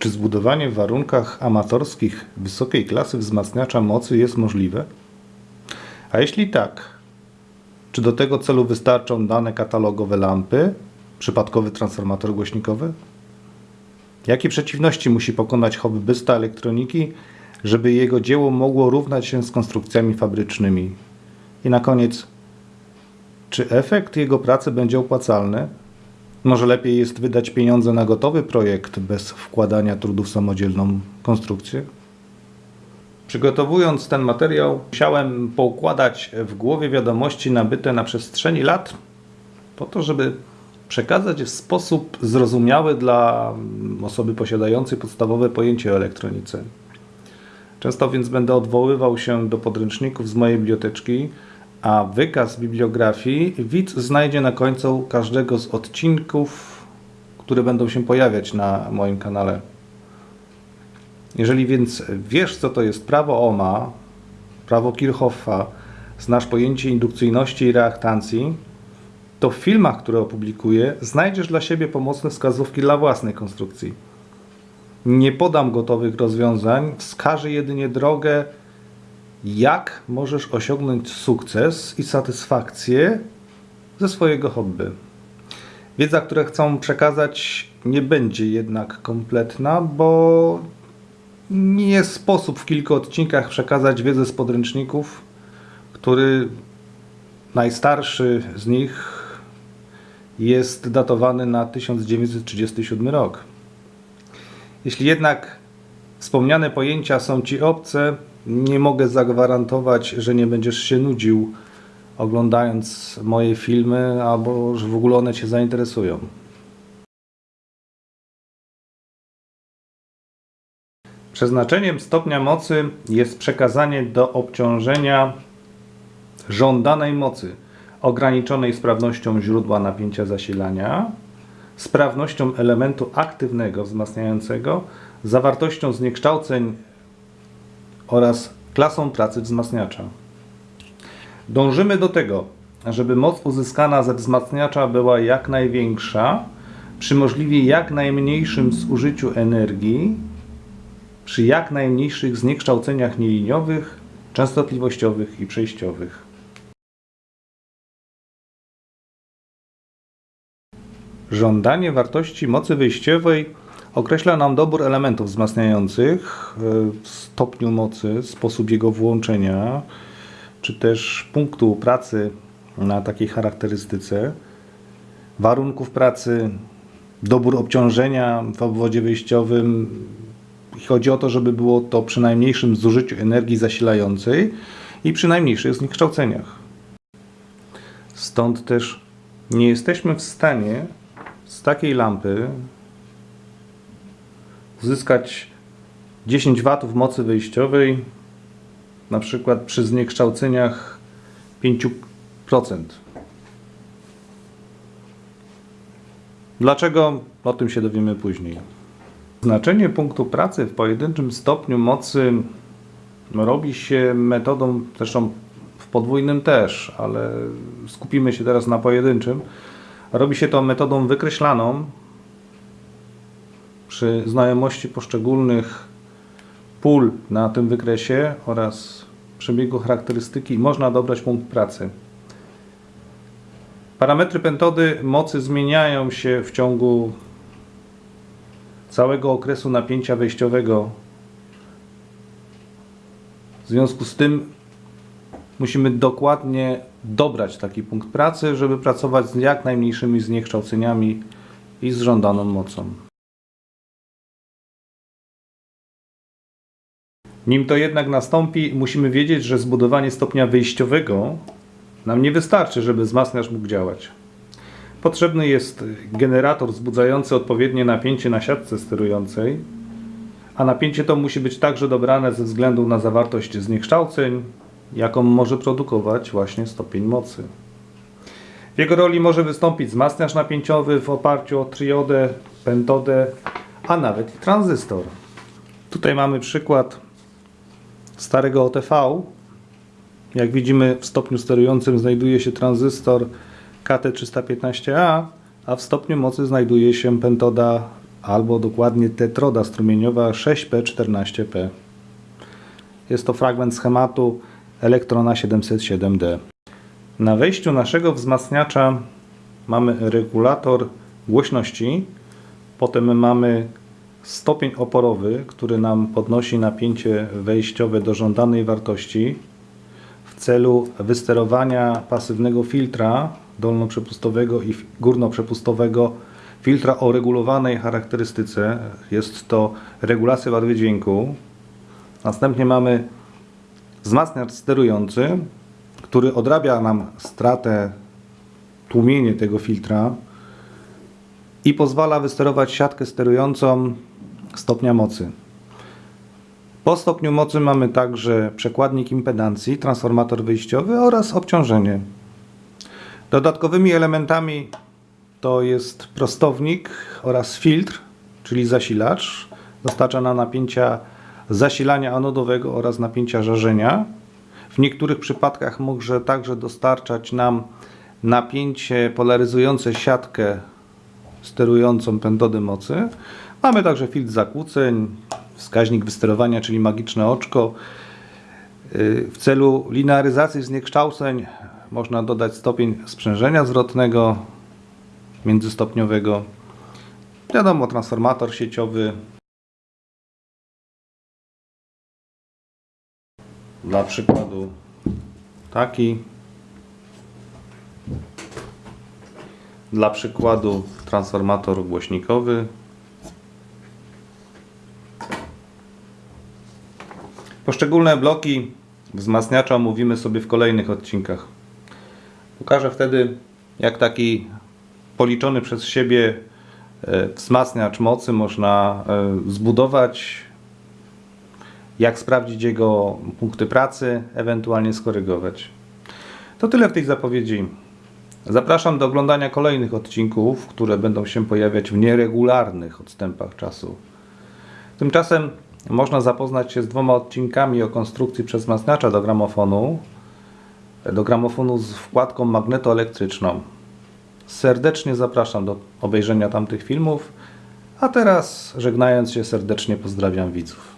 Czy zbudowanie w warunkach amatorskich wysokiej klasy wzmacniacza mocy jest możliwe? A jeśli tak, czy do tego celu wystarczą dane katalogowe lampy, przypadkowy transformator głośnikowy? Jakie przeciwności musi pokonać hobbysta elektroniki, żeby jego dzieło mogło równać się z konstrukcjami fabrycznymi? I na koniec, czy efekt jego pracy będzie opłacalny? Może lepiej jest wydać pieniądze na gotowy projekt bez wkładania trudu w samodzielną konstrukcję? Przygotowując ten materiał, musiałem poukładać w głowie wiadomości nabyte na przestrzeni lat, po to, żeby przekazać w sposób zrozumiały dla osoby posiadającej podstawowe pojęcie o elektronice. Często więc będę odwoływał się do podręczników z mojej biblioteczki, a wykaz bibliografii widz znajdzie na końcu każdego z odcinków, które będą się pojawiać na moim kanale. Jeżeli więc wiesz, co to jest prawo Ohma, prawo Kirchhoffa, znasz pojęcie indukcyjności i reaktancji, to w filmach, które opublikuję, znajdziesz dla siebie pomocne wskazówki dla własnej konstrukcji. Nie podam gotowych rozwiązań, wskażę jedynie drogę, jak możesz osiągnąć sukces i satysfakcję ze swojego hobby. Wiedza, którą chcę przekazać, nie będzie jednak kompletna, bo nie jest sposób w kilku odcinkach przekazać wiedzę z podręczników, który najstarszy z nich jest datowany na 1937 rok. Jeśli jednak wspomniane pojęcia są Ci obce, nie mogę zagwarantować, że nie będziesz się nudził oglądając moje filmy, albo że w ogóle one Cię zainteresują. Przeznaczeniem stopnia mocy jest przekazanie do obciążenia żądanej mocy ograniczonej sprawnością źródła napięcia zasilania, sprawnością elementu aktywnego wzmacniającego, zawartością zniekształceń oraz klasą pracy wzmacniacza. Dążymy do tego, żeby moc uzyskana ze wzmacniacza była jak największa, przy możliwie jak najmniejszym zużyciu energii, przy jak najmniejszych zniekształceniach nieliniowych, częstotliwościowych i przejściowych. Żądanie wartości mocy wyjściowej określa nam dobór elementów wzmacniających, e, stopniu mocy, sposób jego włączenia, czy też punktu pracy na takiej charakterystyce, warunków pracy, dobór obciążenia w obwodzie wyjściowym. Chodzi o to, żeby było to przy najmniejszym zużyciu energii zasilającej i przy najmniejszych zniekształceniach. Stąd też nie jesteśmy w stanie z takiej lampy uzyskać 10 W mocy wyjściowej na przykład przy zniekształceniach 5%. Dlaczego? O tym się dowiemy później. Znaczenie punktu pracy w pojedynczym stopniu mocy robi się metodą, zresztą w podwójnym też, ale skupimy się teraz na pojedynczym. Robi się to metodą wykreślaną przy znajomości poszczególnych pól na tym wykresie oraz przebiegu charakterystyki można dobrać punkt pracy. Parametry pentody mocy zmieniają się w ciągu całego okresu napięcia wejściowego. W związku z tym musimy dokładnie dobrać taki punkt pracy, żeby pracować z jak najmniejszymi zniekształceniami i z żądaną mocą. Nim to jednak nastąpi, musimy wiedzieć, że zbudowanie stopnia wyjściowego nam nie wystarczy, żeby wzmacniacz mógł działać. Potrzebny jest generator wzbudzający odpowiednie napięcie na siatce sterującej, a napięcie to musi być także dobrane ze względu na zawartość zniekształceń, jaką może produkować właśnie stopień mocy. W jego roli może wystąpić wzmacniacz napięciowy w oparciu o triodę, pentodę, a nawet i tranzystor. Tutaj mamy przykład starego OTV. Jak widzimy w stopniu sterującym znajduje się tranzystor KT315A, a w stopniu mocy znajduje się pentoda albo dokładnie tetroda strumieniowa 6P14P. Jest to fragment schematu Elektrona 707D. Na wejściu naszego wzmacniacza mamy regulator głośności, potem mamy stopień oporowy, który nam podnosi napięcie wejściowe do żądanej wartości w celu wysterowania pasywnego filtra dolnoprzepustowego i górnoprzepustowego filtra o regulowanej charakterystyce. Jest to regulacja barwy dźwięku. Następnie mamy wzmacniacz sterujący, który odrabia nam stratę, tłumienie tego filtra i pozwala wysterować siatkę sterującą stopnia mocy. Po stopniu mocy mamy także przekładnik impedancji, transformator wyjściowy oraz obciążenie. Dodatkowymi elementami to jest prostownik oraz filtr, czyli zasilacz. Dostarcza nam napięcia zasilania anodowego oraz napięcia żarzenia. W niektórych przypadkach może także dostarczać nam napięcie polaryzujące siatkę sterującą pędody mocy. Mamy także filtr zakłóceń, wskaźnik wysterowania, czyli magiczne oczko. Yy, W celu linearyzacji zniekształceń można dodać stopień sprzężenia zwrotnego międzystopniowego. Wiadomo, transformator sieciowy. Dla przykładu taki. Dla przykładu transformator głośnikowy. Poszczególne bloki wzmacniacza omówimy sobie w kolejnych odcinkach. Pokażę wtedy, jak taki policzony przez siebie e, wzmacniacz mocy można e, zbudować, jak sprawdzić jego punkty pracy, ewentualnie skorygować. To tyle w tej zapowiedzi. Zapraszam do oglądania kolejnych odcinków, które będą się pojawiać w nieregularnych odstępach czasu. Tymczasem można zapoznać się z dwoma odcinkami o konstrukcji przezmacniacza do gramofonu, do gramofonu z wkładką magnetoelektryczną. Serdecznie zapraszam do obejrzenia tamtych filmów, a teraz żegnając się serdecznie pozdrawiam widzów.